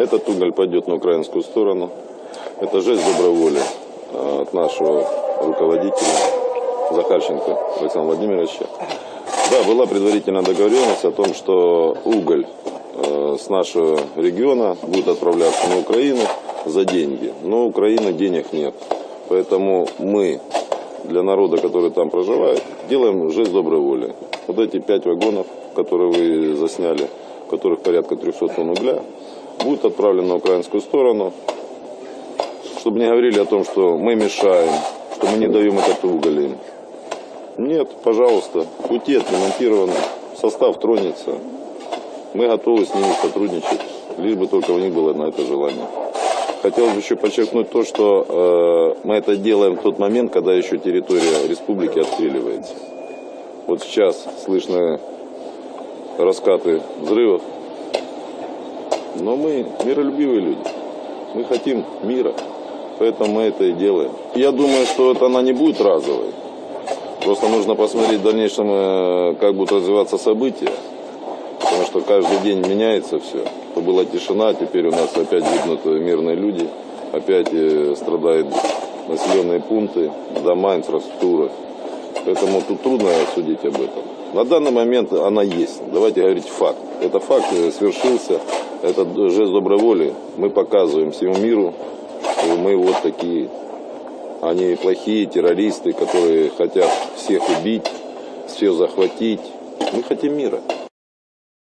Этот уголь пойдет на украинскую сторону. Это жест доброй воли э, от нашего руководителя Захарченко Александра Владимировича. Да, была предварительная договоренность о том, что уголь э, с нашего региона будет отправляться на Украину за деньги. Но у Украины денег нет. Поэтому мы для народа, который там проживает, делаем жест доброй воли. Вот эти пять вагонов, которые вы засняли, в которых порядка 300 тонн угля, будут отправлены на украинскую сторону, чтобы не говорили о том, что мы мешаем, что мы не даем этот уголь им. Нет, пожалуйста, пути отремонтированы, состав тронется. Мы готовы с ними сотрудничать, лишь бы только у них было на это желание. Хотелось бы еще подчеркнуть то, что э, мы это делаем в тот момент, когда еще территория республики отстреливается. Вот сейчас слышны раскаты взрывов, но мы миролюбивые люди. Мы хотим мира, поэтому мы это и делаем. Я думаю, что это она не будет разовой. Просто нужно посмотреть в дальнейшем, э, как будут развиваться события. Потому что каждый день меняется все. То была тишина, теперь у нас опять гибнут мирные люди. Опять э, страдают населенные пункты, дома, инфраструктура. Поэтому тут трудно судить об этом. На данный момент она есть. Давайте говорить факт. Это факт э, свершился. Это жест доброй воли. Мы показываем всему миру, что мы вот такие. Они плохие террористы, которые хотят всех убить, все захватить. Мы хотим мира.